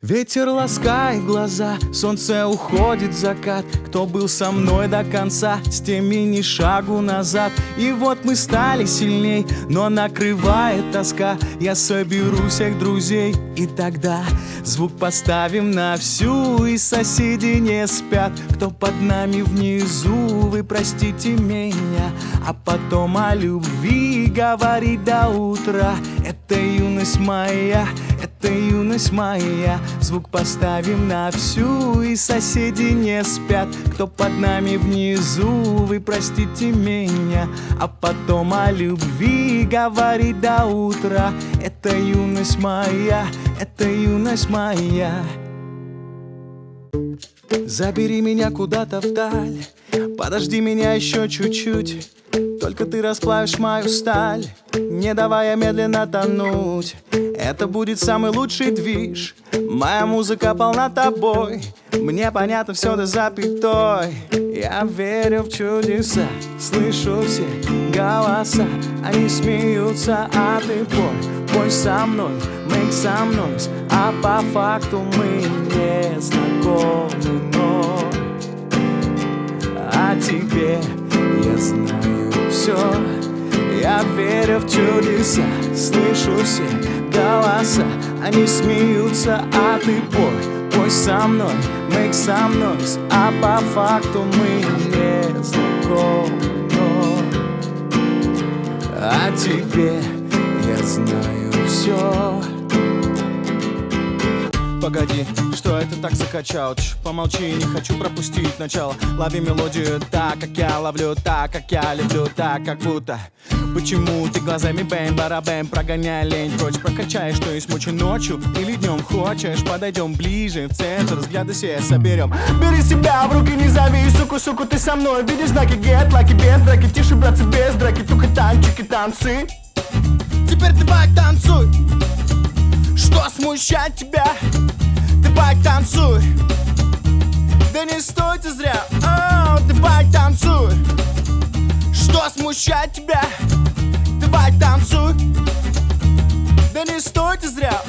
Ветер ласкает глаза, солнце уходит в закат. Кто был со мной до конца, с теми ни шагу назад. И вот мы стали сильней, но накрывает тоска. Я соберу всех друзей, и тогда Звук поставим на всю, и соседи не спят. Кто под нами внизу, вы простите меня. А потом о любви говорить до утра. Это юность моя, это юность моя. Звук поставим на всю И соседи не спят. Кто под нами внизу Вы простите меня. А потом о любви говорить до утра. Это юность моя Это юность моя. Забери меня куда-то вдаль. Подожди меня еще чуть-чуть. Только ты расплавишь мою сталь Не давая медленно тонуть Это будет самый лучший движ. Моя музыка полна тобой. Мне понятно все до запятой. Я верю в чудеса. Слышу все голоса. Они смеются, а ты пой. Пой со мной, make some noise. А по факту мы не знакомы, но О тебе я знаю все Я верю в чудеса. Слышу все голоса Они смеются, а ты пой Пой со мной, make some noise. А по факту мы не знакомы, О тебе я знаю все Погоди, что это так закачал? Ч, помолчи, не хочу пропустить начало. Лови мелодию так, как я ловлю Так, как я люблю, так, как будто. Почему ты глазами бэм, барабэм Прогоняй лень? Прочь, прокачаешь Что есть мочи ночью или днем хочешь. Подойдем ближе, в центр, взгляды все соберем Бери себя в руки, не зови, суку, суку, ты со мной. Видишь знаки, get лаки, без драки. Тише, братцы, без драки, только танчики, танцы. Теперь ты бак танцуй. Что смущает тебя? Бак танцуй. Да не стойте зря О, Ты бак танцуй. Что смущает тебя? Бак танцуй. Да не стойте зря